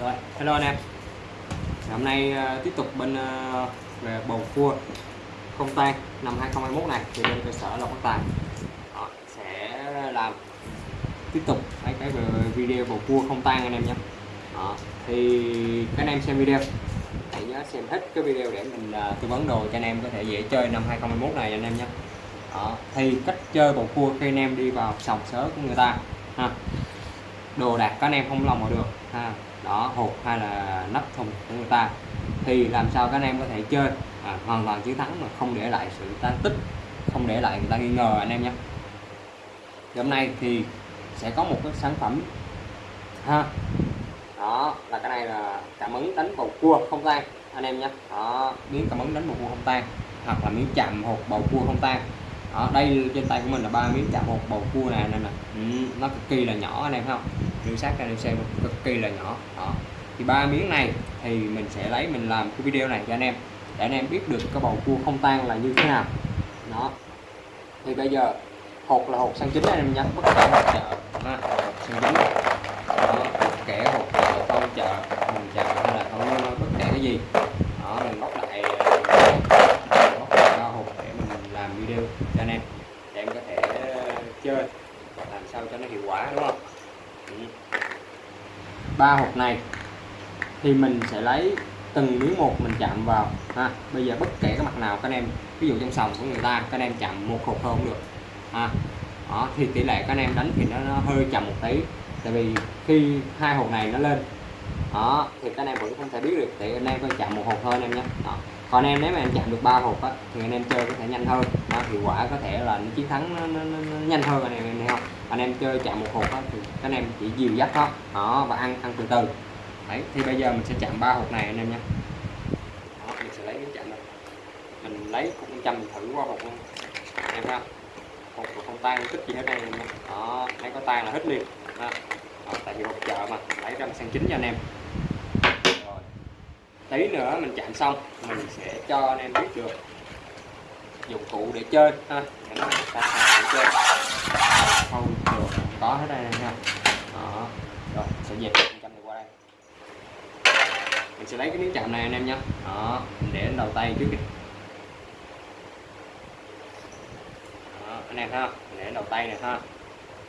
rồi hello anh em. Hôm nay uh, tiếp tục bên uh, về bầu cua không tan năm 2021 này thì bên cơ sở Lộc Bắc Tài Đó, sẽ làm tiếp tục mấy cái video bầu cua không tan anh em nhé. Đó, thì các anh em xem video hãy nhớ xem hết cái video để mình uh, tư vấn đồ cho anh em có thể dễ chơi năm 2021 này anh em nhé. Đó, thì cách chơi bầu cua khi anh em đi vào sòng sớ của người ta ha. Đồ đạc các anh em không lòng vào được ha đó hộp hay là nắp thùng của người ta. Thì làm sao các anh em có thể chơi? À, hoàn toàn chiến thắng mà không để lại sự tan tích không để lại người ta nghi ngờ anh em nhé. Hôm nay thì sẽ có một cái sản phẩm ha. Đó là cái này là cảm ứng đánh bầu cua không tan anh em nhé. Đó miếng cảm ứng đánh bầu cua không tan hoặc là miếng chạm hộp bầu cua không tan đó, đây trên tay của mình là ba miếng chạm một bầu cua này nên là ừ, nó cực kỳ là nhỏ anh em không? Lưu sát ra em xem cực kỳ là nhỏ. Đó. thì ba miếng này thì mình sẽ lấy mình làm cái video này cho anh em để anh em biết được cái bầu cua không tan là như thế nào. Đó. Thì bây giờ hột là hột sang chính anh em nhé. Bất kể hột chợ ha sang chính đó, bất kể hột chợ không chợ mình chợ hay là không bất kể cái gì đó mình bóc lại bóc lại hột để mình làm video cho anh em để em có thể chơi. Làm sao cho nó hiệu quả đúng không? Ừ. Ba hộp này thì mình sẽ lấy từng miếng một mình chạm vào ha. Bây giờ bất kể cái mặt nào các anh em ví dụ trong sòng của người ta các anh em chạm một hộp thôi không được ha. Đó thì tỷ lệ các anh em đánh thì nó, nó hơi chậm một tí tại vì khi hai hộp này nó lên đó thì các anh em vẫn không thể biết được thì anh em coi chạm một hộp thôi anh em nhé. Đó còn anh em nếu mà anh chạm được ba hộp á thì anh em chơi có thể nhanh hơn. Đó, hiệu quả có thể là chiến thắng nó, nó, nó, nó nhanh hơn anh em thấy không? Anh em chơi chạm một hộp á thì các anh em chỉ dìu dắt thôi. Đó và ăn ăn từ từ. Đấy thì bây giờ mình sẽ chạm ba hộp này anh em nha. đó, mình sẽ lấy cái chạm này. Mình lấy cũng chăm thử qua hộp luôn. Anh em thấy không? Hộp không tan tích gì hết anh em đó lấy có tan là hết liền. Đó. Đó, tại vì hộp chợ mà. Lấy ra sang chính cho anh em tí nữa mình chạm xong mình sẽ cho anh em biết được dụng cụ để chơi ha. Để chơi. Không được có hết đây nha. Đó rồi sẽ dẹp chạm này qua đây. Mình sẽ lấy cái miếng chạm này anh em nhé đó mình để lên đầu tay trước đi. Đó, anh em ha mình để lên đầu tay này ha.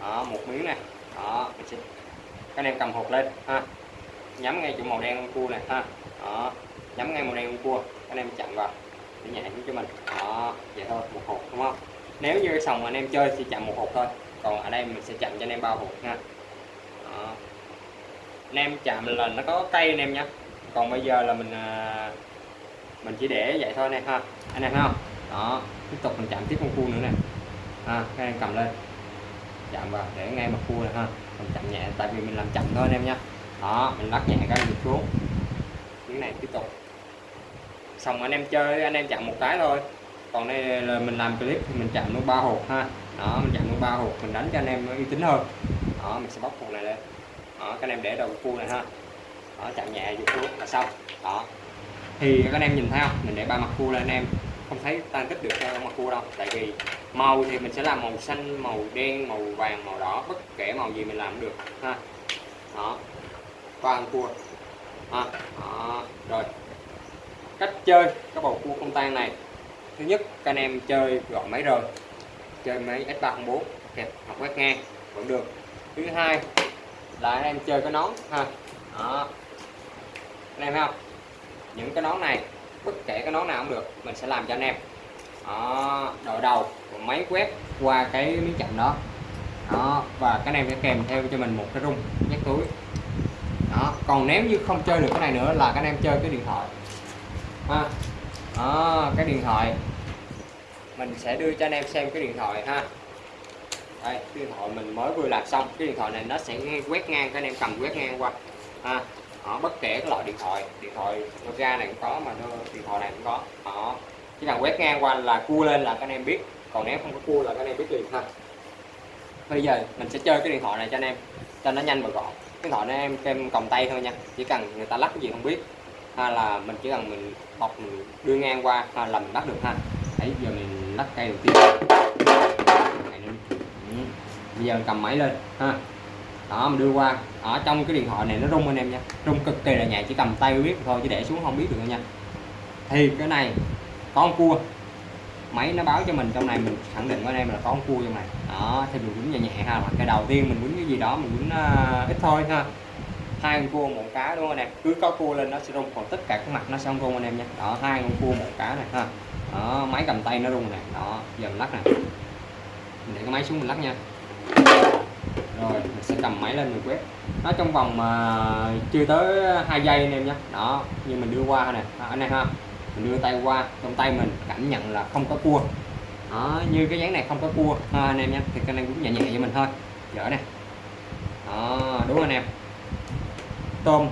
Đó một miếng này. Đó mình sẽ các anh em cầm hộp lên ha nhắm ngay chỗ màu đen con cua này, ha. Đó. Nhắm ngay màu đen con cua. Anh em chặn vào. Để nhẹ cho mình. Đó. Vậy thôi, một hộp, đúng không? Nếu như sòng anh em chơi thì chặn một hộp thôi. Còn ở đây mình sẽ chặn cho anh em bao hộp, ha. Đó. anh em chạm là nó có cây anh em nhé còn bây giờ là mình à, mình chỉ để vậy thôi này ha. Anh em thấy không? Đó. Tiếp tục mình chạm tiếp con cua nữa nè. Ha, các em cầm lên. Chạm vào để ngay mặt cua này, ha. Mình chậm nhẹ, tại vì mình làm chậm thôi anh em nhé đó, mình lắc nhẹ cái giật xuống. Cái này tiếp tục. Xong anh em chơi, anh em chặn một cái thôi. Còn đây là mình làm clip thì mình chặn luôn ba hộp ha. Đó, mình chặn luôn ba hộp, mình đánh cho anh em uy tín hơn. Đó, mình sẽ bóc hộp này lên. Đó các anh em để đầu cua này ha. Đó chặn nhẹ giật xuống là xong. Đó. Thì các anh em nhìn thấy không? Mình để ba mặt cua lên, anh em không thấy tan tích được theo mặt cua đâu. Tại vì màu thì mình sẽ làm màu xanh, màu đen, màu vàng, màu đỏ, bất kể màu gì mình làm cũng được ha. Đó toàn cua. Ha đó. rồi. Cách chơi cái bầu cua không tan này. Thứ nhất, các anh em chơi gọi máy rời chơi máy S304 kẹp hoặc quét ngang vẫn được. Thứ hai là anh em chơi cái nón ha. Đó. Anh em thấy không? Những cái nón này, bất kể cái nón nào cũng được, mình sẽ làm cho anh em. Đó, đội đầu máy quét qua cái miếng chậm đó. Đó, và cái này sẽ kèm theo cho mình một cái rung nhắc túi còn nếu như không chơi được cái này nữa là các anh em chơi cái điện thoại. Ha. Đó, cái điện thoại. Mình sẽ đưa cho anh em xem cái điện thoại ha. Đây cái điện thoại mình mới vừa làm xong. Cái điện thoại này nó sẽ quét ngang các anh em cầm quét ngang qua. Ha. Đó, bất kể cái loại điện thoại. Điện thoại Nokia này cũng có mà điện thoại này cũng có. Đó. Chỉ cần quét ngang qua là cua lên là các anh em biết. Còn nếu không có cua là các anh em biết liền ha. Bây giờ mình sẽ chơi cái điện thoại này cho anh em cho nó nhanh và gọn cái thoại này em kem còng tay thôi nha. Chỉ cần người ta lắc cái gì không biết, hay là mình chỉ cần mình bọc, mình đưa ngang qua, hay là mình bắt được ha. Đấy, giờ mình lắc cây đầu tiên. Ừ. Bây giờ mình cầm máy lên, ha. Đó, mình đưa qua. Ở trong cái điện thoại này nó rung anh em nha. Rung cực kỳ là nhẹ, chỉ cầm tay biết thôi, chứ để xuống không biết được nha. Thì cái này, có con cua máy nó báo cho mình trong này mình khẳng định ở đây em là có con cua trong này. Đó thì mình quýnh nhẹ nhẹ ha hoặc cái đầu tiên mình quýnh cái gì đó mình quýnh uh, ít thôi ha. Hai con cua một cá đúng không anh em? Cứ có cua lên nó sẽ rung còn tất cả các mặt nó sẽ không rung anh em nha. Đó hai con cua một cá này ha. Đó máy cầm tay nó rung này đó giờ mình lắc này mình để cái máy xuống mình lắc nha. Rồi mình sẽ cầm máy lên mình quét. Nó trong vòng mà chưa tới hai giây anh em nhé đó như mình đưa qua này anh em ha mình đưa tay qua trong tay mình cảm nhận là không có cua. Đó, như cái dáng này không có cua. Ha, anh em nhé thì cái này cũng nhẹ nhẹ cho mình thôi. Dở này đó đúng không anh em tôm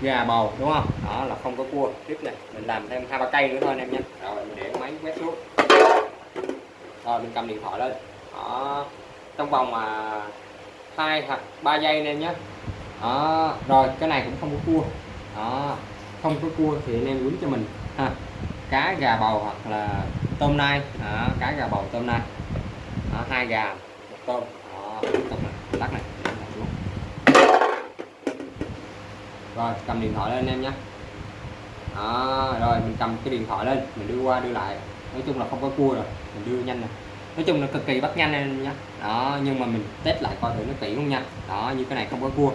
gà bầu đúng không? Đó là không có cua. Tiếp này mình làm thêm hai ba cây nữa thôi anh em nhé. Rồi mình để máy quét xuống. Rồi mình cầm điện thoại lên. Đó trong vòng mà hai hoặc ba giây anh em nhé. Đó rồi cái này cũng không có cua. Đó không có cua thì anh em quýnh cho mình ha. Cá gà bầu hoặc là tôm nai. Đó, cá gà bầu tôm nai. Đó, hai gà một tôm. Đó, lắc này rồi cầm điện thoại lên anh em nhé. Đó, rồi mình cầm cái điện thoại lên mình đưa qua đưa lại. Nói chung là không có cua rồi mình đưa nhanh này. Nói chung là cực kỳ bắt nhanh anh nhé. Đó nhưng mà mình test lại coi thử nó kỹ không nha. Đó như cái này không có cua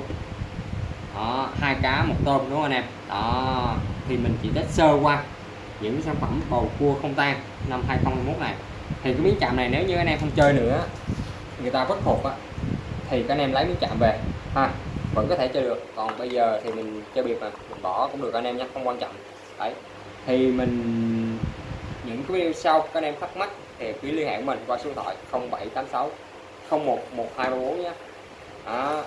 đó hai cá một tôm đúng không anh em? Đó thì mình chỉ test sơ qua những sản phẩm bầu cua không tan năm 2021 này. Thì cái miếng chạm này nếu như anh em không chơi nữa người ta bất phục á thì các anh em lấy miếng chạm về ha vẫn có thể chơi được. Còn bây giờ thì mình chơi biệt mà mình bỏ cũng được anh em nhé không quan trọng. Đấy thì mình những cái video sau các anh em thắc mắc thì cứ liên hệ của mình qua số điện thoại 0786 01 1234 nhé. À,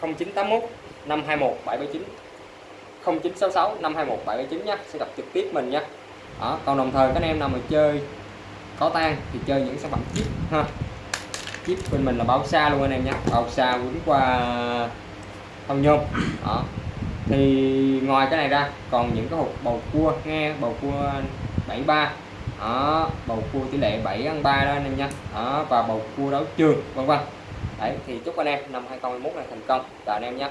0981 521 779 0966 521 779 nhé sẽ gặp trực tiếp mình nhé đó. còn đồng thời các anh em nào mà chơi có tan thì chơi những sản phẩm chip ha. Chip bên mình là báo xa luôn anh em nhé báo xa quýnh qua thông nhôm. Đó. Thì ngoài cái này ra, còn những cái hộp bầu cua nghe, bầu cua 73 đó, bầu cua tỷ lệ 7 ăn 3 đó anh em nha đó, và bầu cua đấu trường, vân vân. Đấy, thì chúc anh em năm 2021 này thành công. Chào anh em nhé